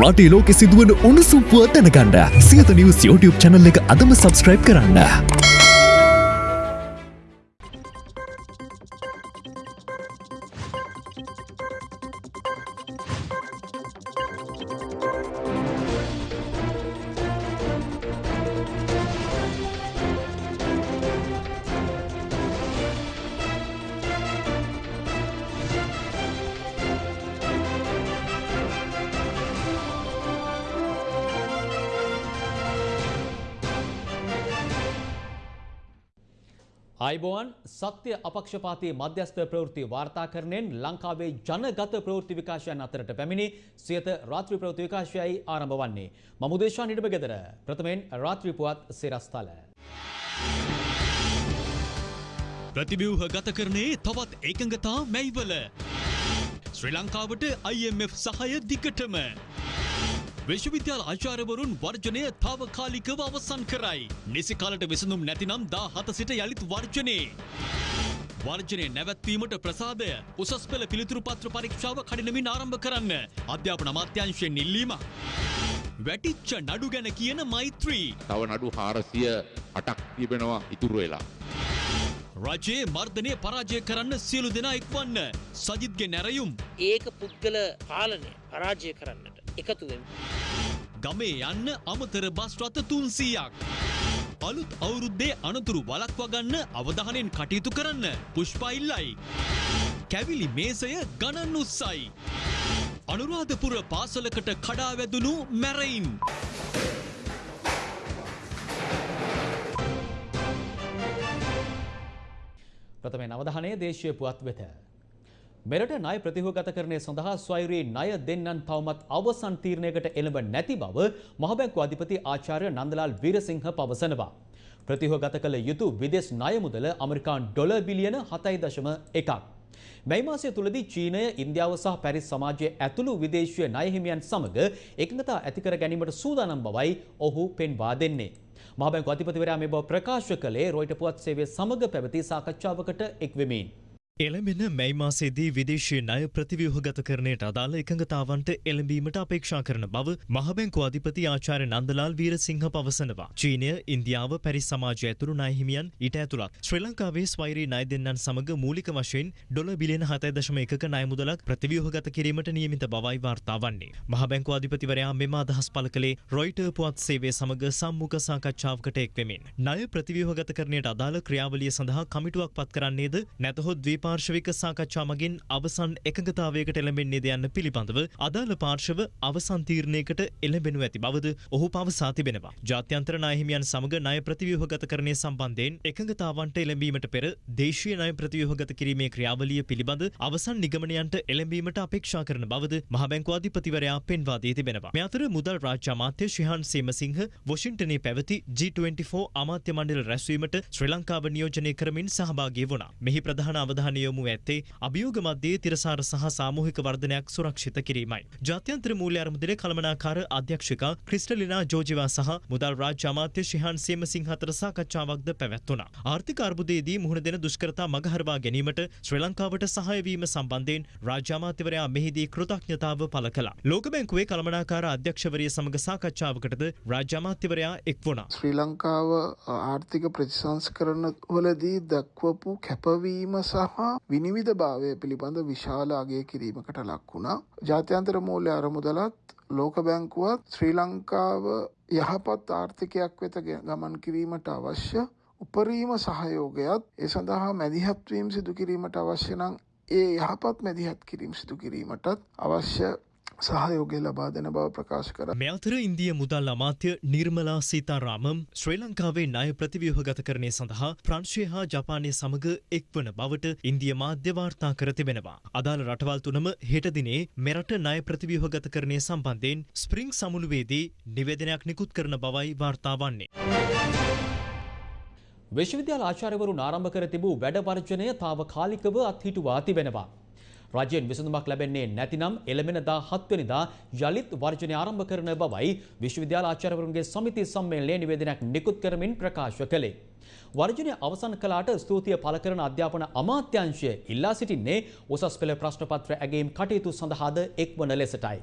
රටේ ලෝකෙ සිදුවන උණුසුම් පුවත් දැනගන්න සියත නිවස් YouTube channel එක අදම subscribe කරන්න. සත්‍ය අපක්ෂපාතී මධ්‍යස්ථ ප්‍රවෘත්ති වාර්තාකරණයෙන් ලංකාවේ ජනගත ප්‍රවෘත්ති විකාශයන් අතරට පැමිණි සියත රාත්‍රී ප්‍රවෘත්ති විකාශයයි ආරම්භ වන්නේ. මම උදේශා නිඩම ගෙදර ප්‍රථමයෙන් රාත්‍රී පුවත් සිරස්තල. ප්‍රතිබිව්හ ගත කරනේ තවත් එකඟතා මැයිවල. ශ්‍රී ලංකාවට IMF සහය දිගටම. විශ්වවිද්‍යාල ආචාර්යවරුන් වර්ජනය තාවකාලිකව අවසන් කරයි. නිසි කාලට විසඳුම් නැතිනම් දා හත සිට යළිත් වර්ජනයේ. වර්ජනය නැවැත්වීමට ප්‍රසාදය උසස් පෙළ පිළිතුරු පත්‍ර පරීක්ෂාව කඩිනමින් ආරම්භ කරන්න අධ්‍යාපන අමාත්‍යංශයෙන් ඉල්ලීම. වැටිච්ච නඩු ගැන කියන මෛත්‍රී. තව නඩු හාරසිය අටක් තිබෙනවා ඉතුරු වෙලා. රජයේ මර්ධනය පරාජය කරන්න සියලු දෙනා එක්වන්න සජිත්ගේ නැරයුම් ඒක පුද්ගල පාලනය පරාජය කරන්නට එකතුවෙන්. ගමේ යන්න අමතර බස් රථ තුන්සීයක්. අලුත් අවුරුද්දේ අනතුරු වලක්වගන්න අවධානයෙන් කටයුතු කරන්න පුෂ්පයිල්ලයි. කැවිලි මේසය ගණන් උත්සයි. අනුරාධපුර පාසලකට කඩා වැදුණු මැරයින්. ප්‍රථමයෙන් අවධානය දේශීය පුවත් වෙත. මෙරට ණය ප්‍රතිහෝගත කරණය සඳහා ස්වෛරී ණය දෙන්නන් තවමත් අවසන් තීරණයකට එළඹ නැති බව මහබැංකු අධිපති ආචාර්ය නන්දලාල් වීරසිංහ පවසනවා. ප්‍රතිහෝගත කළ යුතු විදෙස් ණය මුදල ඇමරිකාන් ඩොලර් බිලියන 7.1ක්. මේ මාසය තුලදී චීනය, ඉන්දියාව සහ පැරිස් සමාජයේ ඇතුළු විදේශීය ණය හිමියන් සමග එකඟතා ඇති කර ගැනීමට සූදානම් බවයි ඔහු පෙන්වා දෙන්නේ. මහබැංකු අධිපතිවරයා මේ බව ප්‍රකාශ කළේ රොයිට පුවත් සේවය සමග පැවති සාකච්ඡාවකට එක්වෙමින්. එළඹෙන මැයි මාසේදී විදේශීය ණය ප්‍රතිව්‍යුහගත කරණයට අදාළ එකඟතාවන්ට එළඹීමට අපේක්ෂා කරන බව මහබැංකු අධිපති ආචාර්ය නන්දලාල් වීරසිංහ පවසනවා. චීනය, ඉන්දියාව, පැරිස් සමාජය ඇතුළු ණය හිමියන් ඊට ඇතුළත් ශ්‍රී ලංකාවේ ස්වෛරී ණය දෙන්නන් සමග මූලික වශයෙන් ඩොලර් බිලියන 7.1ක ණය මුදලක් ප්‍රතිව්‍යුහගත කිරීමට නියමිත බවයි වාර්තා වන්නේ. මහබැංකු අධිපතිවරයා මෙම අදහස් පළ කළේ රොයිටර් පුවත් සේවය සමග සම්මුඛ සාකච්ඡාවකට එක්වෙමින්. ණය ප්‍රතිව්‍යුහගත කරණයට අදාළ ක්‍රියාවලිය සඳහා කමිටුවක් පත් කරන්නේද නැතහොත් ද්වීප පාර්ශවික සාකච්ඡා මගින් අවසන් එකඟතාවයකට එළඹෙන්නේද යන්න පිළිබඳව අදාළ පාර්ශව අවසන් තීරණයකට එළඹෙනු ඇති බවද ඔහු පවසා තිබෙනවා. ජාත්‍යන්තර ණය හිමියන් සමග ණය ප්‍රතිව්‍යුහගතකරණය සම්බන්ධයෙන් එකඟතාවන්ට එළඹීමට පෙර දේශීය ණය ප්‍රතිව්‍යුහගත කිරීමේ ක්‍රියාවලිය පිළිබඳ අවසන් නිගමනයන්ට එළඹීමට අපේක්ෂා කරන බවද මහ බැංකු අධිපතිවරයා පෙන්වා දී තිබෙනවා. මේ අතර මුදල් රාජ්‍ය අමාත්‍ය ශිහාන් සේමසිංහ වොෂින්ටනයේ පැවති G24 අමාත්‍ය මණ්ඩල රැස්වීමට ශ්‍රී ලංකාව නියෝජනය කරමින් සහභාගී වුණා. මෙහි ප්‍රධාන අවධානය යොමු ඇත්තේ අභියෝග මධ්‍යයේ තිරසාර සහ සාමූහික වර්ධනයක් සුරක්ෂිත කිරීමයි. ජාත්‍යන්තර මූල්‍ය අරමුදල කළමනාකාර අධ්‍යක්ෂිකා ක්‍රිස්ටලිනා ජෝජිවා සහ මුදල් රාජ්‍ය අමාත්‍ය ශිහාන් සේමසිංහ අතර සාකච්ඡාවක්ද පැවැත්වුණා. ආර්ථික අර්බුදයේදී මුහුණ දෙන දුෂ්කරතා මගහරවා ගැනීමට ශ්‍රී ලංකාවට සහාය වීම සම්බන්ධයෙන් රාජ්‍ය අමාත්‍යවරයා මෙහිදී කෘතඥතාව පළ කළා. ලෝක බැංකුවේ කළමනාකාර අධ්‍යක්ෂවරිය සමග සාකච්ඡාවකටද රාජ්‍ය අමාත්‍යවරයා එක් වුණා. ශ්‍රී ලංකාව ආර්ථික ප්‍රතිසංස්කරණ වලදී දක්වපු කැපවීම සහ විනිවිධ භාවය පිළිබඳ විශාල අගය කිරීමකට ලක් වුණා. ජාත්‍යන්තර මූල්‍ය අරමුදලත් ලෝක බැංකුවත් ශ්‍රී ලංකාව යහපත් ආර්ථිකයක් වෙත ගමන් කිරීමට අවශ්‍ය උපරීම සහයෝගයත් ඒ සඳහා මැදිහත්වීම් සිදු කිරීමට අවශ්‍ය නම් ඒ යහපත් මැදිහත් කිරීම සිදු කිරීමටත් අවශ්‍ය සහයෝගය ලබා දෙන බව ප්‍රකාශ කර. මේ අතර ඉන්දිය මුදල් අමාත්‍ය නිර්මලා සීතාරාමම් ශ්‍රී ලංකාවේ ණය ප්‍රතිව්‍යුහගත කරණය සඳහා ප්‍රංශය හා ජපානය සමග එක්වන බවට ඉන්දිය මාධ්‍ය වාර්තා කර තිබෙනවා. අදාළ රටවල් තුනම හෙට දිනේ මෙරට ණය ප්‍රතිව්‍යුහගත කරණය සම්බන්ධයෙන් ස්ප්‍රිං සමුළුවේදී නිවේදනයක් නිකුත් කරන බවයි වාර්තා වන්නේ. විශ්වවිද්‍යාල ආචාර්යවරුන් ආරම්භ කර තිබූ වැඩ වර්ජනය තාවකාලිකව අත්හිටුවා තිබෙනවා. රජයෙන් විසඳුමක් ලැබෙන්නේ නැතිනම් එළමෙන දා හත්වනිදා යළිත් වර්ජනය ආරම්භ කරන බවයි විශ්වවිද්‍යාල ආචාර්යවරුන්ගේ සමිති සම්මේලනයේ නිවේදනයක් නිකුත් කරමින් ප්‍රකාශ කළේ. වර්ජනය අවසන් කලාට ස්තුතිය පළ කරන අධ්‍යාපන අමාත්‍යංශය ඉල්ලා සිටින්නේ උසස් පෙළ ප්‍රශ්න පත්‍ර ඇගීම් කටයුතු සඳහාද එක්වන ලෙසටයි.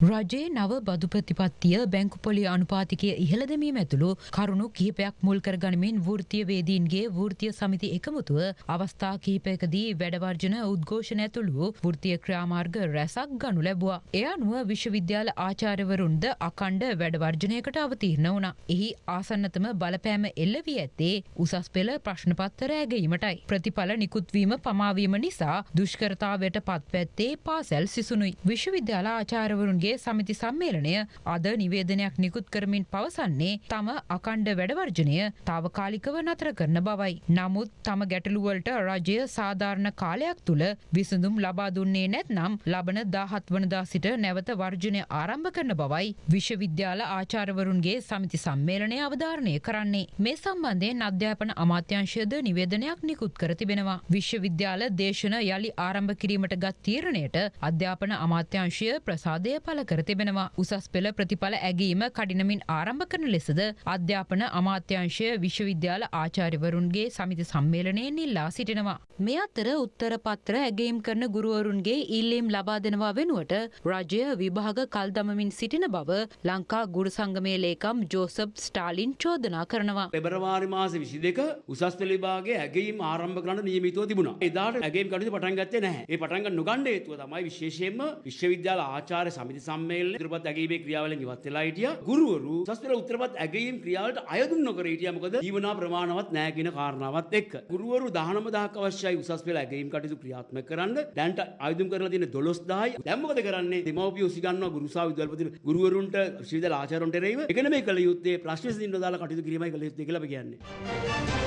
රජයේ නව බදු ප්‍රතිපත්තිය බැංකුපොලි අනුපාතිකය ඉහළදමීම ඇතුළු කරුණු කිහිපයක් මුල් කර ගනිමින් වෘතිය වේදීන්ගේ වෘතිය සමිති එකමුතුව අවස්ථා කිහිපයකදී වැඩවර්ජන උද්ඝෝෂණ ඇතුළු වෘතිය ක්‍රාමාර්ග රැසක් ගනු ලැබවා. එය අනුව විශ්වවිද්‍යාල ආචාර්යවරුන්ද අකණ්ඩ වැඩවර්ජනයකට අවතීර්ණ වුණ. එහි ආසන්නතම බලපෑම එල්ල වී ඇත්තේ උසස් පෙළ ප්‍රශ්නපත්තර ඇගීමටයි. ප්‍රතිඵල නිකුත්වීම පමාවීම නිසා දුෂ්කරතාවට පත්පැත්තේ පාසැල් සිසුනුයි. විශ්වවිද්‍යාල ආචාරවරුන්ගේ ගේ සමිති සම්මේලනය අද නිවේදනයක් නිකුත් කරමින් පවසන්නේ තම අකණ්ඩ වැඩවර්ජනය තාවකාලිකව නතර කරන බවයි. නමුත් තම ගැටලුවලට රජය සාධාරණ කාලයක් තුළ විසඳුම් ලබා දුන්නේ නැත්නම් ලබන දාහත් වනදා සිට නැවත වර්ජනය ආරම්භ කරන බවයි විශ්වවිද්‍යාල ආචාරවරුන්ගේ සමිති සම්මේලනය අවධාරණය කරන්නේ. මේ සම්බන්ධයෙන් අධ්‍යාපන අමාත්‍යංශයද නිවේදනයක් නිකුත් කර තිබෙනවා. විශ්වවිද්‍යාල දේශන යළි ආරම්භ කිරීමට ගත් තීරණයට අධ්‍යාපන අමාත්‍යංශය ප්‍රසාදය පල පල කර තිබෙනවා උසස් පෙළ ප්‍රතිඵල ඇගීම කඩිනමින් ආරම්භ කරන ලෙසද අධ්‍යාපන අමාත්‍යංශය විශ්වවිද්‍යාල ආචාරිවරුන්ගේ සමිති සම්මේලනයෙන් ඉල්ලා සිටිනවා. මේ අතර උත්තර පත්‍ර ඇගේම් කරන ගුරුවරුන්ගේ ඉල්ලීම් ලබා දෙනවා වෙනුවට රජය විභාග කල් දමමින් සිටින බව ලංකා ගුරු සංගමේ ලේකම් ජෝසප් ස්ටාලින් චෝදනා කරනවා. පෙබරවාරි මාස විසි දෙක උසස් පෙළිබාගේ ඇගේම් ආරම්භ කරන්න නියමිතව තිබුණා. එදාට ඇගේම් කටයුතු පටන් ගත්තේ නැහැ. ඒ පටන් ගන්න නොගන්න හේතුව තමයි විශේෂයෙන්ම විශ්වවිද්‍යාල ආචාර්ය සමිති සම්මේලන ඉදිරිපත් ඇගීමේ ක්‍රියාවලින් ඉවත් වෙලා හිටියා. ගුරුවරු උසස් පෙළ උත්තරපත් ඇගීම් ක්‍රියාවලට අයදුම් නොකර හිටියා. මොකද ජීවනා ප්‍රමාණවත් නැහැ කියන කාරණාවත් එක්ක. ගුරුවරු 19000ක් අවශ්‍යයි උසස් පෙළ ඇගීම් කටයුතු ක්‍රියාත්මක කරන්න. දැන්ට අයදුම් කරලා තියෙන 12000යි. දැන් මොකද කරන්නේ? දෙමව්පියෝ උසිගන්නවා ගුරුසා විද්‍යාලපති ගුරුවරුන්ට විශ්වවිද්‍යාල ආචාර්යවරුන්ට එරෙහිව. ඒක නෙමෙයි කළ යුත්තේ ප්‍රශ්න විසඳින්න දාලා කටයුතු කිරීමයි කළ යුත්තේ කියලා අපි කියන්නේ.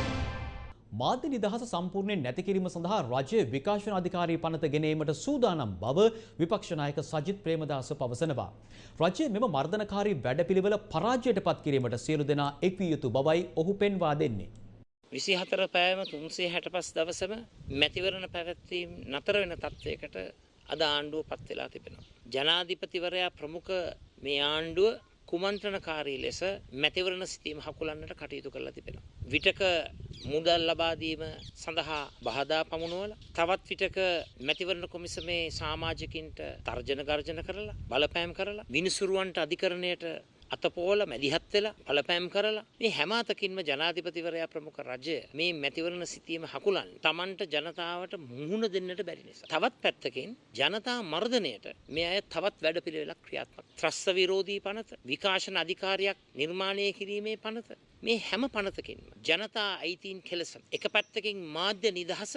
මාධ්‍ය නිදහස සම්පූර්ණයෙන් නැති කිරීම සඳහා රජය විකාශන අධිකාරී පනත ගෙනීමට සූදානම් බව විපක්ෂ නායක සජිත් ප්‍රේමදාස පවසනවා. රජය මෙම මර්ධනකාරී වැඩපිළිවෙල පරාජයට පත් කිරීමට සියලු දෙනා එක් විය යුතු බවයි ඔහු පෙන්වා දෙන්නේ. විසි හතර පෑම තුන්සේ හැට පස් දවසම මැතිවරණ පැවැත්වීම් නතර වෙන තත්ත්වයකට අද ආණ්ඩුව පත් වෙලා තිබෙනවා. ජනාධිපතිවරයා ප්‍රමුඛ මේ ආණ්ඩුව කුමන්ත්‍රණකාරී ලෙස මැතිවරණ සිතීම හකුලන්නට කටයුතු කරලා තිබෙනවා. විටක මුදල් ලබාදීම සඳහා බහදා පමුණුවල තවත් විටක මැතිවරණ කොමිසමේ සාමාජිකින්ට තර්ජන ගර්ජන කරලා බලපෑම් කරලා විනිසුරුවන්ට අධිකරණයට අතපෝල මැදිහත් වෙලා බලපෑම් කරලා මේ හැම අතකින්ම ජනාධිපතිවරයා ප්‍රමුඛ රජය මේ මැතිවරණ සිටීම හකුලන් Tamanට ජනතාවට මුහුණ දෙන්නට බැරි නිසා. තවත් පැත්තකින් ජනතා මර්ධනයට මේ අය තවත් වැඩපිළිවෙලක් ක්‍රියාත්මක. ත්‍රස්ත විරෝධී පනත, විකාශන අධිකාරියක් නිර්මාණය කිරීමේ පනත මේ හැම පනතකින්ම ජනතා අයිතීන් කෙලසන. එක පැත්තකින් මාධ්‍ය නිදහස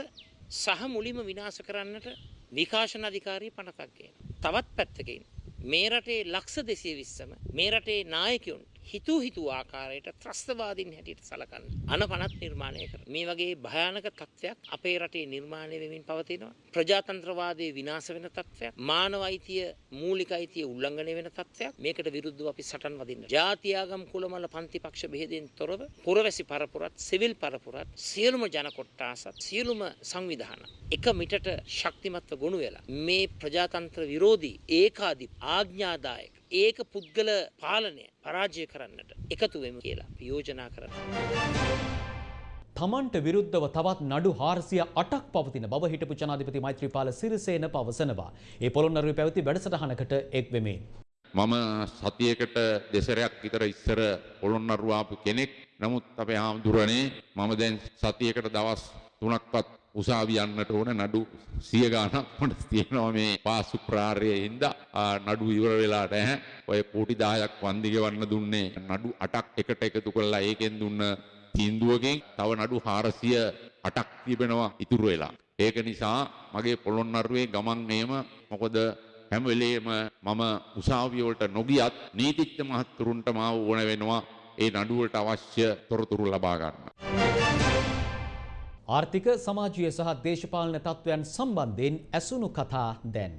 සහ මුලින්ම විනාශ කරන්නට විකාශන අධිකාරී පනතක් ගේන. තවත් පැත්තකින් මේ රටේ ලක්ෂ දෙසිය විස්සම මේ රටේ නායකයුන් හිතූ හිතූ ආකාරයට ත්‍රස්තවාදීන් හැටියට සලකන්න. අන පනත් නිර්මාණය කර මේ වගේ භයානක තත්ත්වයක් අපේ රටේ නිර්මාණය වෙමින් පවතිනවා. ප්‍රජාතන්ත්‍රවාදයේ විනාශ වෙන තත්ත්වයක් මානව අයිතිය මූලික අයිතිය උල්ලංඝනය වෙන තත්ත්වයක් මේකට විරුද්ධව අපි සටන් වදින්න. ජාතියාගම් කුලමල පන්ති පක්ෂ බෙහෙදෙන් තොරව පුරවැසි පරපුරත් සිවිල් පරපුරත් සියලුම ජන කොට්ටාසත් සියලුම සංවිධාන එක මිටට ශක්තිමත්ව ගොනු වෙලා මේ ප්‍රජාතන්ත්‍ර විරෝධී ඒකාධි ආඥාදායක ඒක පුද්ගල පාලනය පරාජය කරන්නට එකතු වෙමු කියලා යෝජනා කරන්න. තමන්ට විරුද්ධව තවත් නඩු හාරසිය අටක් පවතින බව හිටපු ජනාධිපති මෛත්‍රීපාල සිරිසේන පවසනවා. ඒ පොළොන්නරුවේ පැවති වැඩසටහනකට එක් වෙමින්. මම සතියකට දෙසරයක් විතර ඉස්සර පොළොන්නරුවාපු කෙනෙක් නමුත් අපේ හාමුදුරනේ මම දැන් සතියකට දවස් තුනක්වත් උසාවි යන්නට ඕන නඩු සිය ගානක් මට තියෙනවා මේ පාසු ප්‍රාර්යයේ හින්දා නඩු ඉවර වෙලා නැහැ. ඔය කෝටි 10ක් වන්දි ගෙවන්න දුන්නේ නඩු 8ක් එකට එකතු කරලා ඒකෙන් දුන්න තීන්දුවකින් තව නඩු 408ක් තිබෙනවා ඉතුරු වෙලා. ඒක නිසා මගේ පොළොන්නරුවේ ගමන් මේම මොකද හැම වෙලේම මම උසාවිය වලට නොගියත් නීතිඥ මහත්තුරුන්ට මාව ඕන වෙනවා ඒ නඩුවට අවශ්‍ය තොරතුරු ලබා ගන්න. ආර්ථික සමාජීය සහ දේශපාලන තත්ත්වයන් සම්බන්ධයෙන් ඇසුණු කතා දැන්.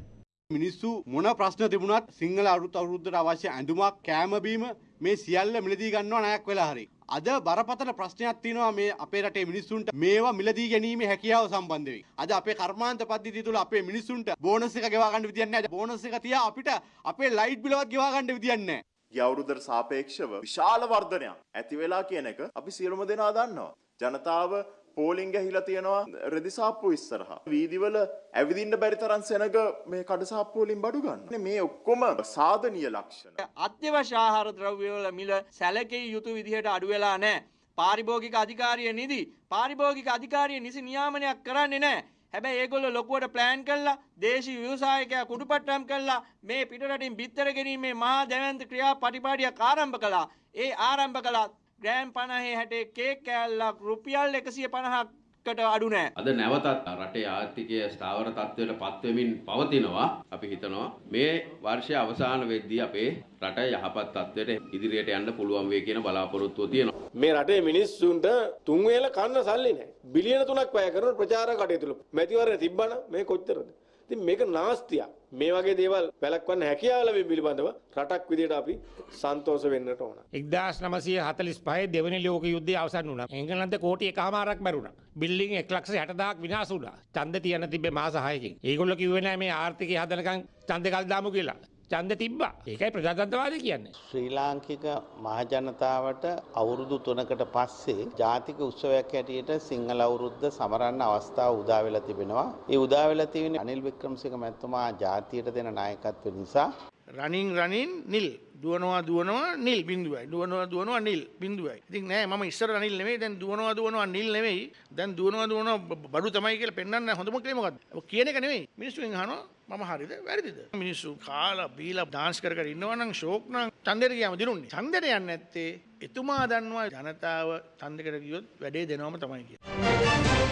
මිනිස්සු මොන ප්‍රශ්න තිබුණත් සිංහල අරුත් අවුරුද්දට අවශ්‍ය ඇඳුමක් කෑමබීම මේ සියල්ල මිලදී ගන්නවා නයක් වෙලා හරි. අද බරපතල ප්‍රශ්නයක් තියෙනවා මේ අපේ රටේ මිනිස්සුන්ට මේවා මිලදී ගැනීමේ හැකියාව සම්බන්ධ වෙයි. අද අපේ කර්මාන්ත පද්ධතිය තුළ අපේ මිනිස්සුන්ට බෝනස් එක ගෙවා ගන්න විදියක් නැහැ. බෝනස් එක තියා අපිට අපේ ලයිට් බිලවත් ගෙවා ගන්න විදියක් නැහැ. ගිය අවුරුද්දට සාපේක්ෂව විශාල වර්ධනයක් ඇති වෙලා කියන එක අපි සියලුම දෙනා දන්නවා. ජනතාව පෝලිං ගැහිලා තියෙනවා රෙදිසාප්පු ඉස්සරහා. වීදිවල ඇවිදින්න බැරි තරම් සෙනග මේ කඩසාප්පු වලින් බඩු ගන්න. මේ ඔක්කොම සාධනීය ලක්ෂණ. අත්‍යවශ්‍ය ආහාර ද්‍රව්‍යවල මිල සැලකිය යුතු විදිහට අඩු වෙලා නැහැ. පාරිභෝගික අධිකාරිය නිදි පාරිභෝගික අධිකාරිය නිසි නියාමනයක් කරන්නේ නැහැ. හැබැයි ඒගොල්ලෝ ලොකුවට ප්ලෑන් කළා දේශීය ව්‍යවසායකයා කුඩුපට්ටම් කළා මේ පිටරටින් බිත්තර ගැනීමේ මහා දැවැන්ත ක්‍රියා පටිපාටියක් ආරම්භ කළා. ඒ ආරම්භ කළා ග්‍රෑම් 50 60 කේක් කෑල්ලක් රුපියල් 150ක් කට අඩු නෑ. අද නැවතත් රටේ ආර්ථිකය ස්ථාවර තත්ත්වයට පත්වෙමින් පවතිනවා. අපි හිතනවා මේ වර්ෂය අවසාන වෙද්දී අපේ රට යහපත් තත්ත්වයට ඉදිරියට යන්න පුළුවන් වෙයි කියන බලාපොරොත්තුව තියෙනවා. මේ රටේ මිනිස්සුන්ට තුන් වේල කන්න සල්ලි නැහැ. බිලියන 3ක් වැය කරන ප්‍රචාර කටයුතු මැතිවරණ තිබ්බනම් මේ කොච්චරද? ඉතින් මේක නාස්තියක්. මේ වගේ දේවල් වැළක්වන්න හැකියාව ලැබීම පිළිබඳව රටක් විදිහට අපි සන්තෝෂ වෙන්නට ඕන. එක්දස් නමසය හතලිස් පහ දෙවනි ලෝක යුද්ධය අවසන් වුණ. එංගලන්ත කෝටිය එකහමාරක් බැරුණ බිල්ලිින් එක්ලක්ෂ හටදාක් විනාසුඩා චන්ද තියන තිබේ මාසාහයකින් ඒගොල්ල කිවෙන මේ ආර්ථිකය හදනකං චන්ද කල්දාමු කියලා. චන්ද තිබ්බා ඒකයි ප්‍රජාතන්තවාද කියන්නේ. ශ්‍රී ලාංකික මහජනතාවට අවුරුදු තුනකට පස්සේ ජාතික උත්සවයක් හැටියට සිංහල අවුරුද්ද සමරන්න අවස්ථාව උදා වෙලා තිබෙනවා. ඒ උදා වෙලා තියෙන අනිල් වික්‍රමසිංහ මැතිතුමා ජාතියට දෙන නායකත්වය නිසා රනින් රනින් නිල්. දුවනවා දුවනවා නිල් බිඳුවයි. දුවනවා දුවනවා නිල් බිඳුවයි. ඉතින් නෑ මම ඉස්සර නිල් නෙමෙයි දැන් දුවනවා දුවනවා නිල් නෙමෙයි. දැන් දුවනවා දුවනවා බඩු තමයි කියලා පෙන්වන්න හොඳම ක්‍රේ මොකද්ද? කියන එක නෙමෙයි. මිනිස්සුන් අහනවා මම හරිද? වැරදිද? මිනිස්සු කාලා බීලා ඩාන්ස් කර කර ඉන්නවා නම් ෂෝක් නම් ඡන්දෙට ගියාම දිනුන්නේ. ඡන්දෙට යන්නේ නැත්තේ එතුමා දන්නවා ජනතාව ඡන්දෙකට ගියොත් වැඩේ දෙනවම තමයි කියන්නේ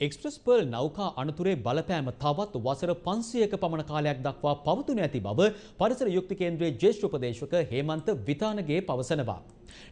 එක්ස්ප්‍රස් පර්ල් නෞකා අනතුරේ බලපෑම තවත් වසර 500ක පමණ කාලයක් දක්වා පවතුන ඇති බව පරිසර යුක්ති කේන්ද්‍රයේ ජ්‍යෙෂ්ඨ උපදේශක හේමන්ත විතානගේ පවසනවා.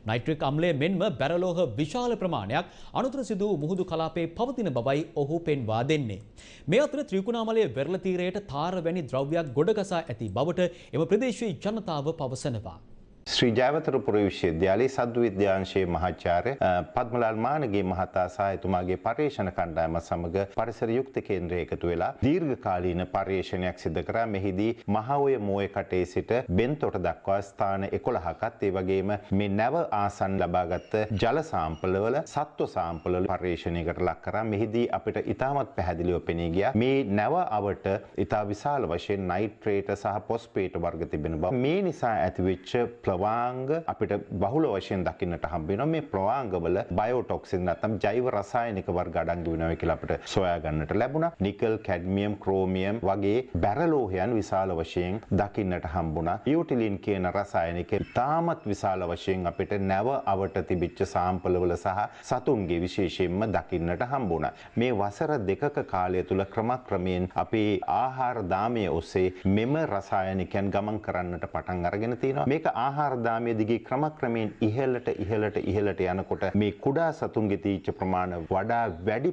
නයිට්‍රික් අම්ලය මෙන්ම බැරලෝහ විශාල ප්‍රමාණයක් අනුතර සිදු මුහුදු කලාපේ පවතින බවයි ඔහු පෙන්වා දෙන්නේ. මේ අතර ත්‍රිකුණාමලයේ වෙරළ තීරයට තාර වැනි ද්‍රව්‍යයක් ගොඩගසා ඇති බවට එම ප්‍රදේශයේ ජනතාව පවසනවා. ශ්‍රී ජයවතරපුර විශ්වවිද්‍යාලයේ සද්දු විද්‍යාංශයේ මහාචාර්ය පද්මලාල් මානගේ මහතා සහ එතුමාගේ පර්යේෂණ කණ්ඩායම සමග පරිසර යුක්ත කේන්ද්‍රය එකතු වෙලා දීර්ඝකාලීන පර්යේෂණයක් සිදු කරා. මෙහිදී මහඔය මෝය කටේ සිට බෙන්තොට දක්වා ස්ථාන 11කත් ඒ වගේම මේ නැව ආසන් ලබාගත් ජල සාම්පලවල සත්ව සාම්පලවල පර්යේෂණයකට ලක් කරා. මෙහිදී අපිට ඉතාමත් පැහැදිලිව පෙනී ගියා. මේ නැව අවට ඉතා විශාල වශයෙන් නයිට්‍රේට සහ පොස්පේට වර්ග තිබෙන බව. මේ නිසා ඇතිවෙච්ච ප්‍රවාංග අපිට බහුල වශයෙන් දකින්නට හම්බ වෙනවා. මේ ප්‍රවාංගවල බයෝටොක්සින් නැත්නම් ජෛව රසායනික වර්ග අඩංගු වෙනවා කියලා අපිට සොයා ගන්නට ලැබුණා. නිකල් කැඩ්මියම් ක්‍රෝමියම් වගේ බැරලෝහයන් විශාල වශයෙන් දකින්නට හම්බුණා. යූටිලින් කියන රසායනික තාමත් විශාල වශයෙන් අපිට නැව අවට තිබිච්ච සාම්පලවල සහ සතුන්ගේ විශේෂයෙන්ම දකින්නට හම්බුණා. මේ වසර දෙකක කාලය තුල ක්‍රමක්‍රමයෙන් අපේ ආහාර දාමය ඔස්සේ මෙම රසායනිකයන් ගමන් කරන්නට පටන් අරගෙන තියෙනවා මේක ආහාර ආහාරදාමය දිගේ ක්‍රමක්‍රමයෙන් ඉහළට ඉහළට ඉහළට යනකොට මේ කුඩා සතුන්ගේ තීච්ච ප්‍රමාණ වඩා වැඩි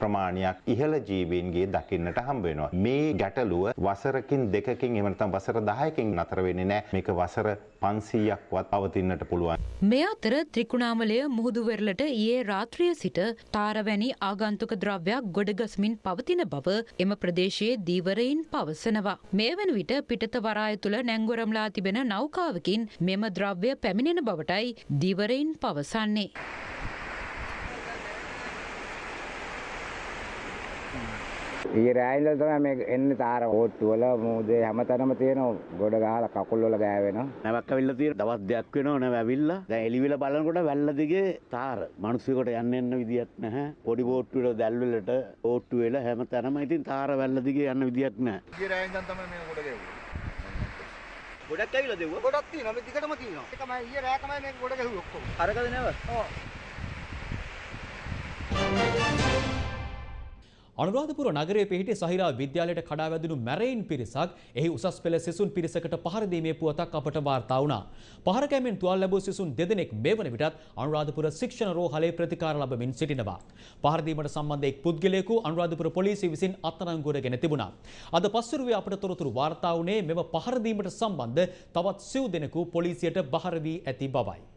ප්‍රමාණයක් ඉහළ ජීවීන්ගේ දකින්නට හම්බ වෙනවා. මේ ගැටලුව වසරකින් දෙකකින් එහෙම නැත්නම් වසර 10කින් නතර වෙන්නේ නැහැ. මේක වසර 500ක්වත් පවතින්නට පුළුවන්. මේ අතර ත්‍රිකුණාමලය මුහුදු වෙරළට ඊයේ රාත්‍රිය සිට තාරවැනි ආගන්තුක ද්‍රව්‍යයක් ගොඩගස්මින් පවතින බව එම ප්‍රදේශයේ දීවරයින් පවසනවා. මේ වන විට පිටත වරාය තුළ නැංගොරම්ලා තිබෙන නෞකාවකින් මෙම ද්‍රව්‍ය පැමිණෙන බවටයි දිවරයින් පවසන්නේ. ඊ රෑයින්දල තමයි මේ එන්නේ තාර ඕට්ටු වල මූදේ හැමතැනම තියෙන ගොඩ ගහලා කකුල් වල ගෑවෙනවා. නැවක් ඇවිල්ලා තියෙන දවස් දෙකක් වෙනවා නැව ඇවිල්ලා. දැන් එළිවිල බලනකොට වැල්ල දිගේ තාර. මිනිස්සුෙකුට යන්න එන්න විදියක් නැහැ. පොඩි බෝට්ටු වල දැල් වලට ඕට්ටු වෙලා හැමතැනම ඉතින් තාර වැල්ල දිගේ යන්න විදියක් නැහැ. ඊ රෑයින්දන් තමයි මේ ගොඩ ගැහුවේ. ගොඩක් ඇවිල්ලා දෙව්වා. ගොඩක් තියෙනවා මේ දිගටම තියෙනවා. ඒකමයි ඊයේ රෑ තමයි මේක ගොඩ ගැහුවේ ඔක්කොම. අරකද නැව? ඔව්. අනුරාධපුර නගරයේ පිහිටි සහිරා විද්‍යාලයට කඩා වැදුණු මැරයින් පිරිසක් එහි උසස් පෙළ සිසුන් පිරිසකට පහර දීමේ පුවතක් අපට වාර්තා වුණා. පහර කැමෙන් තුවාල ලැබූ සිසුන් දෙදෙනෙක් මේ වන විටත් අනුරාධපුර ශික්ෂණ රෝහලේ ප්‍රතිකාර ලබමින් සිටිනවා. පහර දීමට සම්බන්ධ එක් පුද්ගලයෙකු අනුරාධපුර පොලිසිය විසින් අත්අඩංගුවටගෙන තිබුණා. අද පස්වරුවේ අපට තොරතුරු වාර්තා වුණේ මෙම පහර දීමට සම්බන්ධ තවත් සිව් දෙනෙකු පොලිසියට බහර වී ඇති බවයි.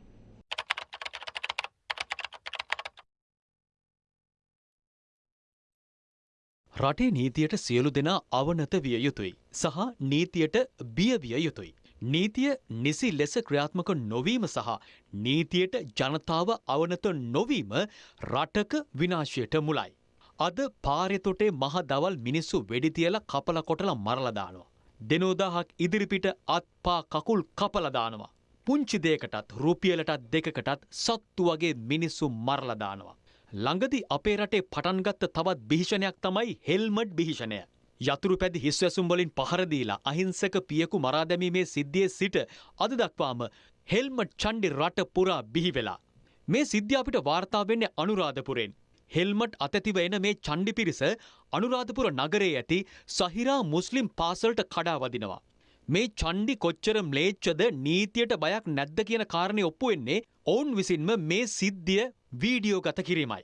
රටේ නීතියට සියලු දෙනා අවනත විය යුතුයි සහ නීතියට බිය විය යුතුයි. නීතිය නිසි ලෙස ක්‍රියාත්මක නොවීම සහ නීතියට ජනතාව අවනත නොවීම රටක විනාශයට මුලයි. අද පාරෙතොටේ මහ දවල් මිනිස්සු වෙඩි තියලා කපල කොටලා මරලා දානවා. දෙනෝදාහක් ඉදිරිපිට අත්පා කකුල් කපලා දානවා. පුංචි දෙයකටත් රුපියලටත් දෙකකටත් සත්තු වගේ මිනිස්සු මරලා දානවා. ළඟදි අපේ රටේ පටන්ගත්ත තවත් භීෂණයක් තමයි හෙල්මඩ් භීෂණය. යතුරු පැදි හිස්වැසුම් වලින් පහර දීලා අහිංසක පියකු මරා දැමීමේ සිද්ධියේ සිට අද දක්වාම හෙල්මඩ් චණ්ඩි රට පුරා බිහි වෙලා. මේ සිද්ධිය අපිට වාර්තා වෙන්නේ අනුරාධපුරෙන්. හෙල්මට් අතැතිව එන මේ චණ්ඩි පිරිස අනුරාධපුර නගරයේ ඇති සහිරා මුස්ලිම් පාසල්ට කඩා වදිනවා. මේ චණ්ඩි කොච්චර ම්ලේච්ඡද නීතියට බයක් නැද්ද කියන කාරණේ ඔප්පු වෙන්නේ ඔවුන් විසින්ම මේ සිද්ධිය වීඩියෝ ගත කිරීමයි.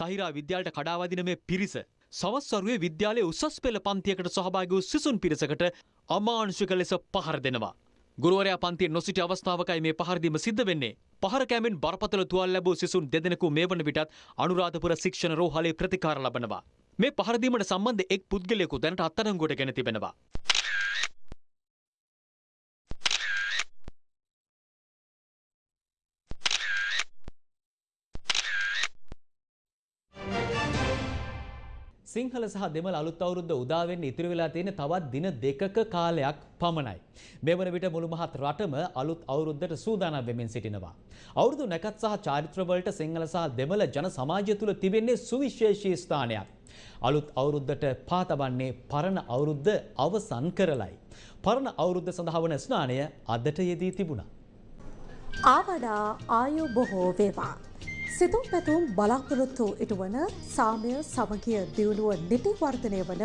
සහිරා විද්‍යාලට කඩාවදින මේ පිරිස සවස්වරුවේ විද්‍යාලයේ උසස් පෙළ පන්තියකට සහභාගී වූ සිසුන් පිරිසකට අමානුෂික ලෙස පහර දෙනවා. ගුරුවරයා පන්තියේ නොසිටි අවස්ථාවකයි මේ පහර දීම සිද්ධ වෙන්නේ. පහර කෑමෙන් බරපතල තුවාල ලැබූ සිසුන් දෙදෙනෙකු මේ වන විටත් අනුරාධපුර ශික්ෂණ රෝහලේ ප්‍රතිකාර ලබනවා. මේ පහර දීමට සම්බන්ධ එක් පුද්ගලයෙකු දැනට අත්අඩංගුවට ගෙන තිබෙනවා. සිංහල සහ දෙමළ අලුත් අවුරුද්ද උදා වෙන්න ඉතිරි වෙලා තියෙන තවත් දින දෙකක කාලයක් පමණයි. මේ වන විට මුළු මහත් රටම අලුත් අවුරුද්දට සූදානම් වෙමින් සිටිනවා. අවුරුදු නැකත් සහ චාරිත්‍ර වලට සිංහල සහ දෙමළ ජන සමාජය තුළ තිබෙන්නේ සුවිශේෂී ස්ථානයක්. අලුත් අවුරුද්දට පා තබන්නේ පරණ අවුරුද්ද අවසන් කරලයි. පරණ අවුරුද්ද සඳහා වන ස්නානය අදට යෙදී තිබුණා. ආවඩා ආයු බොහෝ වේවා. සිතුම් පැතුම් බලාපොරොත්තු ඉටුවන සාමය සමගිය දියුණුව නිටි වර්ධනය වන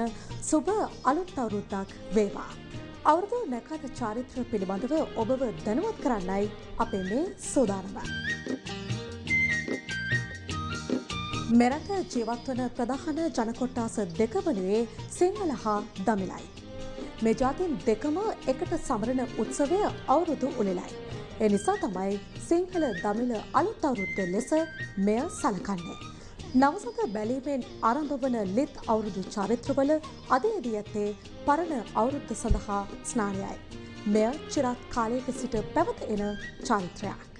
සුබ අලුත් අවුරුද්දක් වේවා. අවුරුදු නැකත චාරිත්‍ර පිළිබඳව ඔබව දැනුවත් කරන්නයි අපේ මේ සූදානම. මෙරට ජීවත්වන ප්‍රධාන ජනකොට්ටාස දෙක වනුවේ සිංහල හා දමිලයි. මේ ජාතින් දෙකම එකට සමරණ උත්සවය අවුරුදු උළෙලයි. එනිසා තමයි සිංහල දමිල අලුත් අවුරුද්ද ලෙස මෙය සලකන්නේ. නවසත බැලීමෙන් ආරම්භ වන ලිත් අවුරුදු චරිත්‍රවල අදේදී ඇත්තේ පරණ අවුරුද්ද සඳහා ස්නානයයි. මෙය චිරත් කාලයක සිට පැවත එන චරිත්‍රයක්.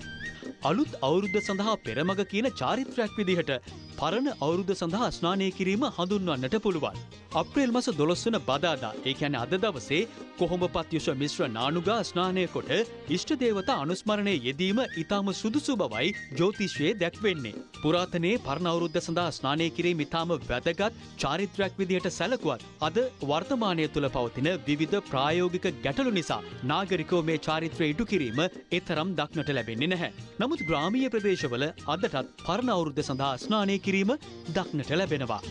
අලුත් අවුරුද්ධ සඳහා පෙරමග කියන චාරිත්‍රයක් විදිහට පරණ අවුරුද්ධ සඳහා ස්නානය කිරීම හඳුන්වන්නට පුළුවන්. අප්‍රේල් මස දොළොස්වන බදාදා ඒ ඇන අද දවසේ කොහොඹපත් යුෂ මිශ්‍ර නානුගා ස්නානය කොට ඉෂ්ට දේවතා අනුස්මරණය යෙදීම ඉතාම සුදුසු බවයි ජෝතිශ්වයේ දැක්වෙන්නේ. පුරාතනයේ පරණවුරුද්ධ සඳහා ස්නානය කිරීම ඉතාම වැදගත් චාරිත්‍රයක් විදිහට සැලකුවත් අද වර්තමානය තුළ පවතින විවිධ ප්‍රායෝගික ගැටලු නිසා නාගරිකෝ මේ චාරිත්‍රය ඉටු කිරීම එතරම් දක්නට ලැබෙන්නේ නැහැ. නමුත් ග්‍රාමීය ප්‍රදේශවල අදටත් පරණ අවුරුද්ධ සඳහා ස්නානය කිරීම දක්නට ලැබෙනවා.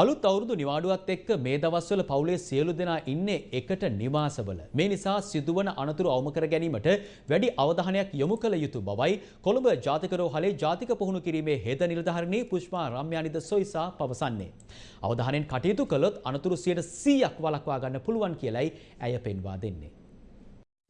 අලුත් අවුරුදු නිවාඩුවත් එක්ක මේ දවස්වල පවුලේ සියලු දෙනා ඉන්නේ එකට නිවාසවල. මේ නිසා සිදුවන අනතුරු අවම කර ගැනීමට වැඩි අවධානයක් යොමු කළ යුතු බවයි කොළඹ ජාතික රෝහලේ ජාතික පුහුණු කිරීමේ හෙද නිලධාරිණී පුෂ්පා රම්යානිද සොයිසා පවසන්නේ. අවධානයෙන් කටයුතු කළොත් අනතුරු 100ක් වළක්වා ගන්න පුළුවන් කියලයි ඇය පෙන්වා දෙන්නේ.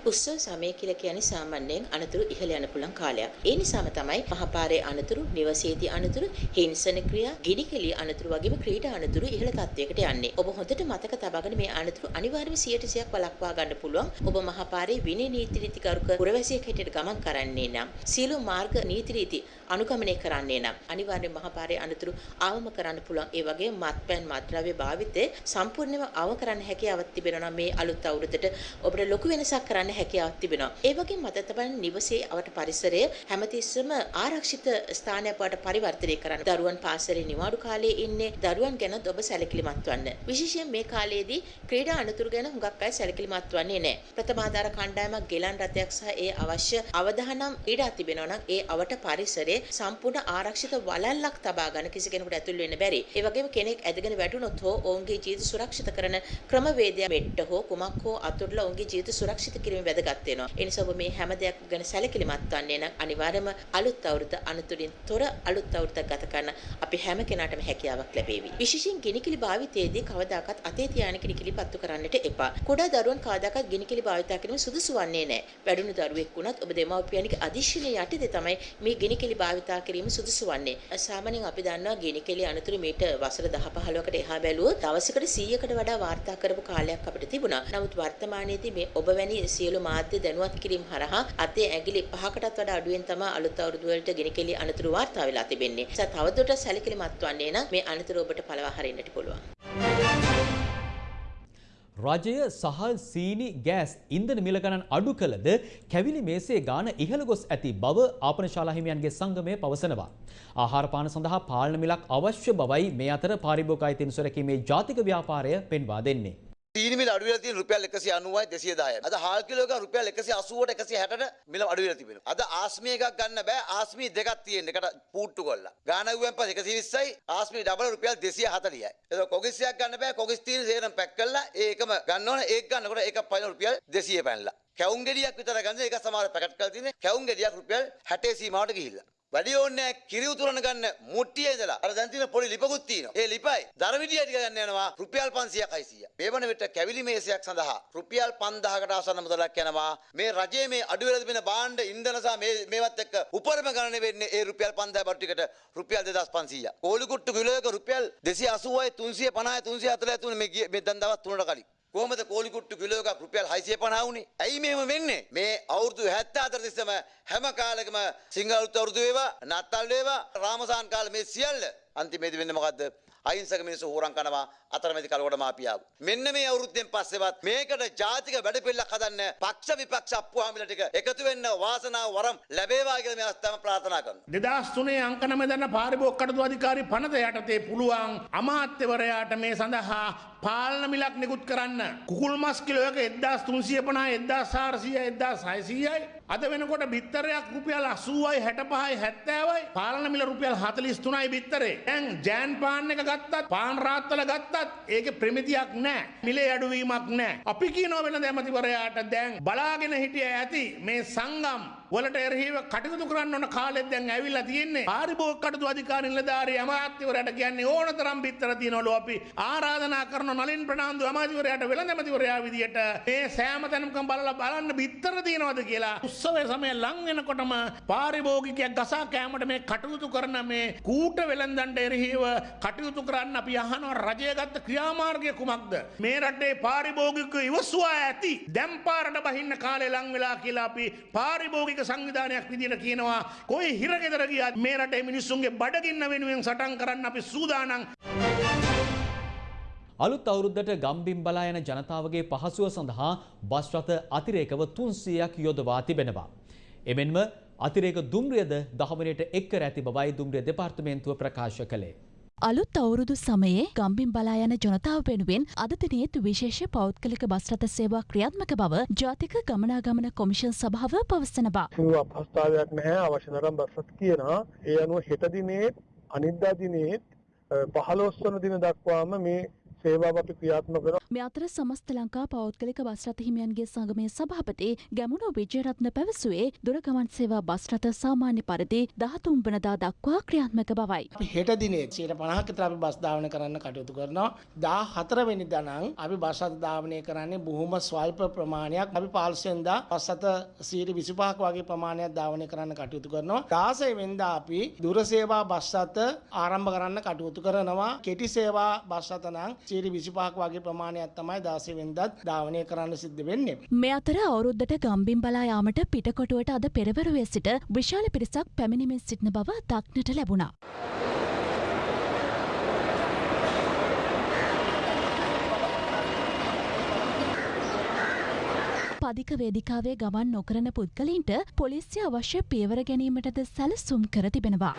උත්සව සමය කියලා කියන්නේ සාමාන්‍යයෙන් අනතුරු ඉහළ යන පුළුවන් කාලයක්. ඒ නිසාම තමයි මහපාරේ අනතුරු, නිවසේදී අනතුරු, හිංසන ක්‍රියා, ගිනිකෙලිය අනතුරු වගේම ක්‍රීඩා අනතුරු ඉහළ තත්වයකට යන්නේ. ඔබ හොඳට මතක තබාගෙන මේ අනතුරු අනිවාර්යයෙන්ම 100%ක් වළක්වා ගන්න පුළුවන්. ඔබ මහපාරේ විනය නීති රීති කරුක පුරවැසියෙක් හැටියට ගමන් කරන්නේ නම්, සියලු මාර්ග නීති රීති අනුගමනය කරන්නේ නම් අනිවාර්යයෙන් මහපාරේ අනතුරු අවම කරන්න පුළුවන්. ඒ වගේම මත්පැන් මත්ද්‍රව්‍ය භාවිතය සම්පූර්ණයෙන්ම අවම කරන්න හැකියාවක් තිබෙනවා මේ අලුත් අවුරුද්දට ඔබට ලොකු වෙනසක් කරන්න ගන්න හැකියාවක් තිබෙනවා. ඒ වගේම මත තබන නිවසේ අවට පරිසරය හැමතිස්සෙම ආරක්ෂිත ස්ථානයක් බවට පරිවර්තනය කරන්න. දරුවන් පාසලේ නිවාඩු කාලයේ ඉන්නේ දරුවන් ගැන ඔබ සැලකිලිමත් වන්න. විශේෂයෙන් මේ කාලයේදී ක්‍රීඩා අනතුරු ගැන හුඟක් අය සැලකිලිමත් වන්නේ නැහැ. ප්‍රථමාධාර කණ්ඩායමක් ගෙලන් රථයක් සහ ඒ අවශ්‍ය අවධානම් ක්‍රීඩා තිබෙනවා නම් ඒ අවට පරිසරයේ සම්පූර්ණ ආරක්ෂිත වලල්ලක් තබා ගන්න කිසි කෙනෙකුට ඇතුල් වෙන්න බැරි. ඒ වගේම කෙනෙක් ඇදගෙන වැටුනොත් හෝ ඔවුන්ගේ ජීවිත සුරක්ෂිත කරන ක්‍රමවේදය මෙට්ට හෝ කුමක් හෝ අතුරුලා ඔවුන්ගේ ජීවිත සුරක්ෂිත කිරීම වැදගත් වෙනවා. ඒ නිසා ඔබ මේ හැම දෙයක් ගැන සැලකිලිමත් වන්නේ නම් අනිවාර්යයෙන්ම අලුත් අවුරුද්ද අනතුරින් තොර අලුත් අවුරුද්දක් ගත කරන්න අපි හැම කෙනාටම හැකියාවක් ලැබේවි. විශේෂයෙන් ගිනිකිලි භාවිතයේදී කවදාකවත් අතේ තියාන ගිනිකිලි පත්තු කරන්නට එපා. කුඩා දරුවන් කවදාකවත් ගිනිකිලි භාවිත කිරීම සුදුසු වන්නේ නැහැ. වැඩුණු දරුවෙක් වුණත් ඔබ දෙමව්පියන්ගේ අධිශීලයේ යටතේ තමයි මේ ගිනිකිලි භාවිත කිරීම සුදුසු වන්නේ. සාමාන්‍යයෙන් අපි දන්නවා ගිනිකිලි අනතුරු මීට වසර 10 15කට එහා බැලුවොත් දවසකට 100කට වඩා වාර්තා කරපු කාලයක් අපිට තිබුණා. නමුත් වර්තමානයේදී මේ ඔබ වැනි සියලු මාධ්‍ය දැනුවත් කිරීම හරහා අතේ ඇඟිලි පහකටත් වඩා අඩුවෙන් තමයි අලුත් අවුරුදු වලට ගිනිකිලි අනතුරු වාර්තා වෙලා තිබෙන්නේ. ඒ නිසා තවදුරටත් සැලකිලිමත් වන්නේ නම් මේ අනතුරු ඔබට පළවා හරින්නට පුළුවන්. රජය සහල් සීනි ගෑස් ඉන්ධන මිල ගණන් අඩු කළද කැවිලි මේසේ ගාන ඉහළ ගොස් ඇති බව ආපනශාලා හිමියන්ගේ සංගමය පවසනවා. ආහාර පාන සඳහා පාලන මිලක් අවශ්‍ය බවයි මේ අතර පාරිභෝගික අයිතීන් සුරැකීමේ ජාතික ව්‍යාපාරය පෙන්වා දෙන්නේ. සීනි මිල අඩු වෙලා තියෙන රුපියල් 190යි 210යි. අද හාල් කිලෝ එක රුපියල් 180ට 160ට මිල අඩු වෙලා තිබෙනවා. අද ආස්මී එකක් ගන්න බෑ. ආස්මී දෙකක් තියෙන එකට පූට්ටු කරලා. ගානගුවෙන් පස්සේ 120යි ආස්මී ඩබල් රුපියල් 240යි. ඒක කොගිස්යක් ගන්න බෑ. කොගිස් තියෙන සේරම පැක් කරලා ඒකම ගන්න ඕන. ඒක ගන්නකොට ඒක පයින් රුපියල් 200 පැනලා. කැවුම් ගෙඩියක් විතර ගන්න ඒක සමහර පැකට් කරලා තියෙන්නේ. කැවුම් ගෙඩියක් රුපියල් 60 සීමාවට ගිහිල්ලා. වැඩි ඕනේ කිරි උතුරන ගන්න මුට්ටියේ ඉඳලා අර දැන් තියෙන පොඩි ලිපකුත් තියෙනවා. ඒ ලිපයි දරවිඩිය ටික ගන්න යනවා රුපියල් 500ක් 600ක්. මේ වන විට කැවිලි මේසයක් සඳහා රුපියල් 5000කට ආසන්න මුදලක් යනවා. මේ රජයේ මේ අඩු වෙලා තිබෙන භාණ්ඩ ඉන්ධන සහ මේ මේවත් එක්ක උපරිම ගණන වෙන්නේ ඒ රුපියල් 5000 බඩු ටිකට රුපියල් 2500ක්. කෝලි කුට්ටු කිලෝ එක රුපියල් 280යි 350යි 340යි තුන මේ මේ දැන් දවස් 3කට කලින්. කොහොමද කෝලි කුට්ටු කිලෝ එකක් රුපියල් 650 වුනේ? ඇයි මෙහෙම වෙන්නේ? මේ අවුරුදු 74 තිස්සම හැම කාලෙකම සිංහල අලුත් අවුරුදු වේවා, නත්තල් වේවා, රාමසාන් කාලේ මේ සියල්ල අන්තිමේදී වෙන්නේ මොකද්ද? අහිංසක මිනිස්සු හොරන් කනවා අතරමැදි කලකට මාපියාව. මෙන්න මේ අවුරුද්දෙන් පස්සෙවත් මේකට ජාතික වැඩපිළිවෙලක් හදන්න පක්ෂ විපක්ෂ අප්පුහාමිල ටික එකතු වෙන්න වාසනාව වරම් ලැබේවා කියලා මේ අවස්ථාව ප්‍රාර්ථනා කරනවා. දෙදස් තුනේ අංක නම දන්න පාරිභෝග කටයුතු අධිකාරී පනත යටතේ පුළුවන් අමාත්‍යවරයාට මේ සඳහා පාලන මිලක් නිකුත් කරන්න. කුකුල් මස් කිලෝ එක 1350 1400 1600යි අද වෙනකොට බිත්තරයක් රුපියල් 80යි 65යි 70යි පාලන මිල රුපියල් 43යි බිත්තරේ. දැන් ජෑන් පාන් එක ගත්තත් පාන් රාත්තල ගත්තත් ඒකේ ප්‍රමිතියක් නැහැ. මිලේ අඩුවීමක් නැහැ. අපි කියනවා වෙන ඇමතිවරයාට දැන් බලාගෙන හිටිය ඇති මේ සංගම් වලට එරහිව කටයුතු කරන්න ඕන කාලෙත් දැන් ඇවිල්ලා තියෙන්නේ. පාරිභෝග කටයුතු අධිකාරී නිලධාරී අමාත්‍යවරයාට කියන්නේ ඕන තරම් බිත්තර තියනවලු අපි ආරාධනා කරන නලින් ප්‍රනාන්දු අමාත්‍යවරයාට වෙළඳ ඇමතිවරයා විදියට මේ සෑම තැනකම බලලා බලන්න බිත්තර තියනවද කියලා. උත්සවය සමය ලං වෙනකොටම පාරිභෝගිකයක් ගසා කෑමට මේ කටයුතු කරන මේ කූට වෙළඳන්ට එරෙහිව කටයුතු කරන්න අපි අහනවා රජය ගත්ත ක්‍රියාමාර්ගය කුමක්ද? මේ රටේ පාරිභෝගික ඉවසුවා ඇති. දැන් පාරට බහින්න කාලේ ලං වෙලා කියලා අපි පාරිභෝගික සංවිධානයක් විදිහට කියනවා කොයි හිරගෙදර ගියත් මේ රටේ මිනිස්සුන්ගේ බඩගින්න වෙනුවෙන් සටන් කරන්න අපි සූදානම් අලුත් අවුරුද්දට ගම්බිම් බලා යන ජනතාවගේ පහසුව සඳහා බස් රථ අතිරේකව 300ක් යොදවා තිබෙනවා. එමෙන්ම අතිරේක දුම්රියද දහමනයට එක් කර ඇති බවයි දුම්රිය දෙපාර්තමේන්තුව ප්‍රකාශ කළේ. අලුත් අවුරුදු සමයේ ගම්බින් බලා යන ජනතාව වෙනුවෙන් අද දිනේත් විශේෂ පෞද්ගලික බස් රථ සේවා ක්‍රියාත්මක බව ජාතික ගමනාගමන කොමිෂන් සභාව පවසනවා. අපහස්ථාවයක් නැහැ අවශ්‍ය තරම් බස් රථ කියනවා. ඒ අනුව හෙට දිනේත් අනිද්දා දිනේත් පහළොස් වන දින දක්වාම මේ සේවාව අපි ක්‍රියාත්මක කරනවා. මේ අතර සමස්ත ලංකා පෞද්ගලික බස් රථ හිමියන්ගේ සංගමේ සභාපති ගැමුණු විජයරත්න පැවසුවේ දුරගමන් සේවා බස් රථ සාමාන්‍ය පරිදි 13 වනදා දක්වා ක්‍රියාත්මක බවයි. අපි හෙට දිනේ 150ක විතර අපි බස් ධාවනය කරන්න කටයුතු කරනවා. 14 වෙනිදා නම් අපි බස් රථ ධාවනය කරන්නේ බොහොම ස්වල්ප ප්‍රමාණයක්. අපි 15 වෙනිදා බස් රථ 125ක වගේ ප්‍රමාණයක් ධාවනය කරන්න කටයුතු කරනවා. 16 වෙනිදා අපි දුර සේවා බස් රථ ආරම්භ කරන්න කටයුතු කරනවා. කෙටි සේවා බස් රථ නම් චීරි විසිපාක් වගේ ප්‍රමාණයක් තමයි දාසේ වෙන්දත් ධාවනය කරන්න සිද්ධ වෙන්නේ. මේ අතර අවුරුද්දට ගම්බින් බලා යාමට පිටකොටුවට අද පෙරවරුවේ සිට විශාල පිරිසක් පැමිණිමින් සිටින බව දක්නට ලැබුණා. අධික වේදිකාවේ ගමන් නොකරන පුද්ගලින්ට පොලිසිය අවශ්‍ය පියවර ගැනීමටද සැලසුම් කර තිබෙනවා.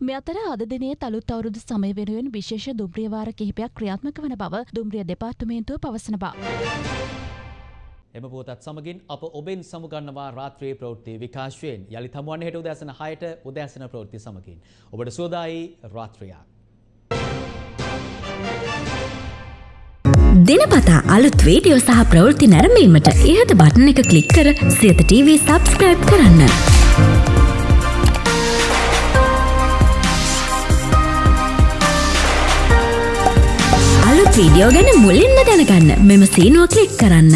මෙ අතර අද දිනේ තලුත් අවුරුදු සමය වෙනුවෙන් විශේෂ දුම්රියවාර කිහිපයක් ක්‍රියාත්මක වන බව දුම්රිය දෙපාර්තමේන්තුව පවසන බව. එම පෝතත් සමගින් අප ඔබෙන් සමුගන්නවා රාත්‍රයේ ප්‍රවෘත්ති විකාශයෙන් යළි තමුවන් හෙට උදැසන හයට උදැසන ප්‍රවෘත්ති සමගින්. ඔබට සෝදායි රාත්‍රයක්. දිනපතා අලුත් වීඩියෝ සහ ප්‍රවෘත්ති නැරඹීමට ඉහත බටන එක ක්ලික් කර සියත TV සබස්ක්‍රයිබ් කරන්න. වීඩියෝ ගැන මුලින්ම දැනගන්න මෙම සීනුව ක්ලික් කරන්න.